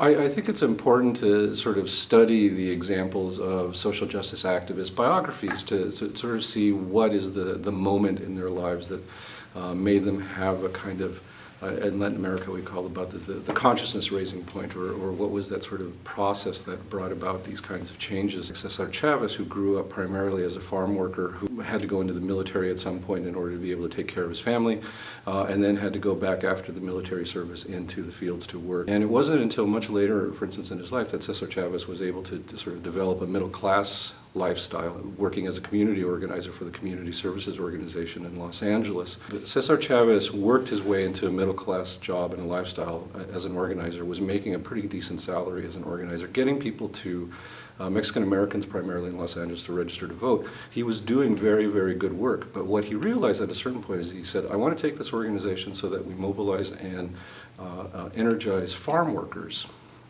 I, I think it's important to sort of study the examples of social justice activist biographies to, to sort of see what is the, the moment in their lives that uh, made them have a kind of uh, in Latin America we call about the, the, the consciousness raising point, or, or, what was that sort of process that brought about these kinds of changes. Cesar Chavez, who grew up primarily as a farm worker, who had to go into the military at some point in order to be able to take care of his family, uh, and then had to go back after the military service into the fields to work. And it wasn't until much later, for instance, in his life, that Cesar Chavez was able to, to sort of develop a middle class lifestyle, working as a community organizer for the Community Services Organization in Los Angeles. Cesar Chavez worked his way into a middle class job and a lifestyle uh, as an organizer, was making a pretty decent salary as an organizer, getting people to uh, Mexican Americans primarily in Los Angeles to register to vote. He was doing very, very good work. But what he realized at a certain point is he said, I want to take this organization so that we mobilize and uh, uh, energize farm workers.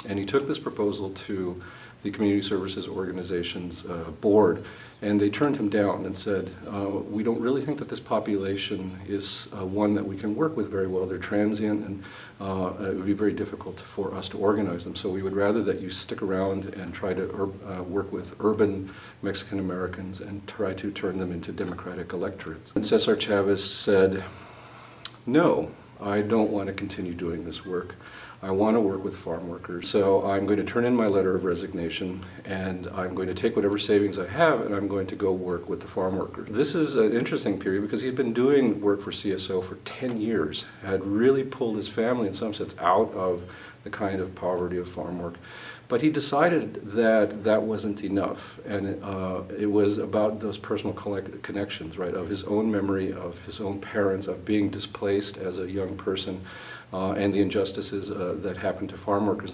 And he took this proposal to the Community Services Organization's uh, board, and they turned him down and said, uh, we don't really think that this population is uh, one that we can work with very well. They're transient and uh, it would be very difficult for us to organize them. So we would rather that you stick around and try to uh, work with urban Mexican Americans and try to turn them into democratic electorates. And Cesar Chavez said, no, I don't want to continue doing this work. I want to work with farm workers. So I'm going to turn in my letter of resignation and I'm going to take whatever savings I have and I'm going to go work with the farm workers. This is an interesting period because he had been doing work for CSO for 10 years, had really pulled his family in some sense out of the kind of poverty of farm work. But he decided that that wasn't enough, and uh, it was about those personal connections, right, of his own memory, of his own parents, of being displaced as a young person, uh, and the injustices uh, that happen to farm workers,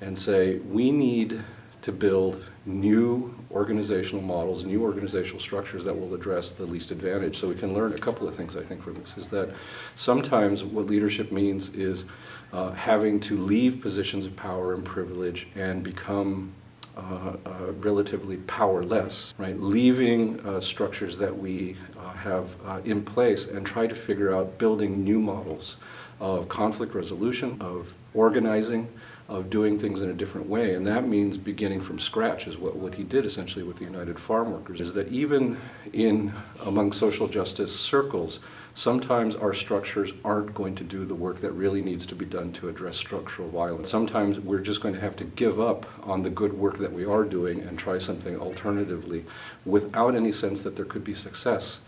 and say, we need to build new organizational models, new organizational structures that will address the least advantage. So we can learn a couple of things, I think, from this, is that sometimes what leadership means is uh, having to leave positions of power and privilege and become uh, uh, relatively powerless, right? Leaving uh, structures that we uh, have uh, in place and try to figure out building new models of conflict resolution, of organizing, of doing things in a different way. And that means beginning from scratch is what, what he did essentially with the United Farm Workers, is that even in among social justice circles, sometimes our structures aren't going to do the work that really needs to be done to address structural violence. Sometimes we're just going to have to give up on the good work that we are doing and try something alternatively without any sense that there could be success.